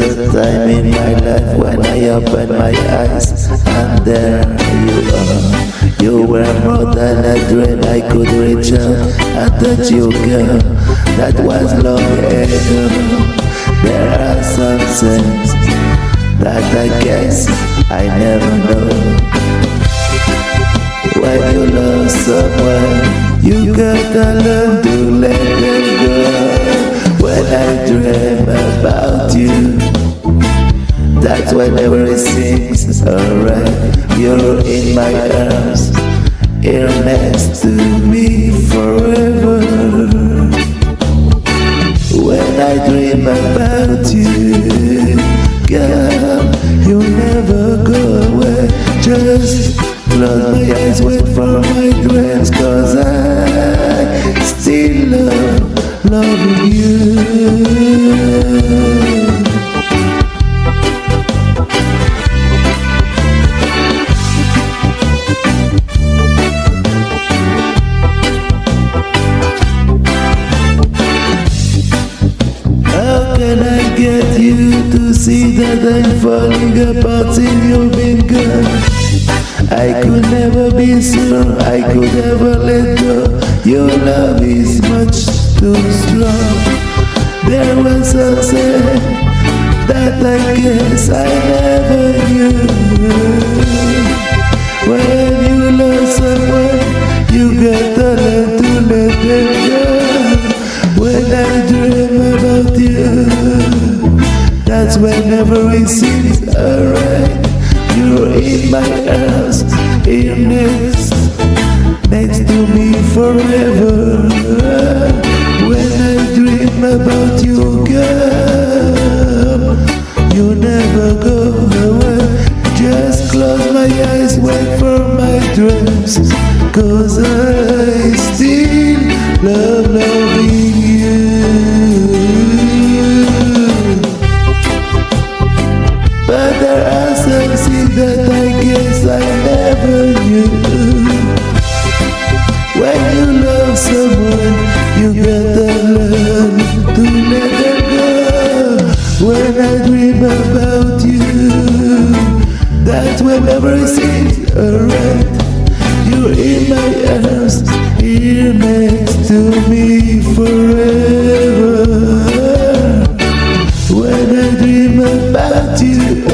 a time in my life when I opened my eyes and there you are. You were more than a dream I could reach out and touch you, girl. That was long ago. There are some things that I guess I never know. When you love someone, you gotta learn to let them go. When I dream about you, that's when everything's alright. You're in my arms, here next to me forever. When I dream about you, girl, you'll never go away. Just close my eyes, wait for my dreams, cause loving you. Can I get you to see that I'm falling apart you've been gone? I could never be sure, I could never let go. Your love is much too strong. There was something that I guess I never knew. When you love someone, you gotta learn to let them go. When I dream about you, that's when everything's alright. You're in my arms, here next, next to me forever. Cause I still love loving you. But there are some things that I guess I never knew. When you love someone, you gotta learn to let them go. When I dream about you, that's when everything's alright. Arms, here next to me forever. When I dream about you,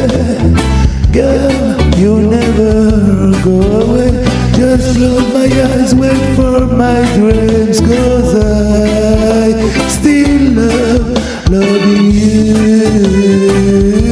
girl, you never go away. Just close my eyes, wait for my dreams, cause I still love loving you.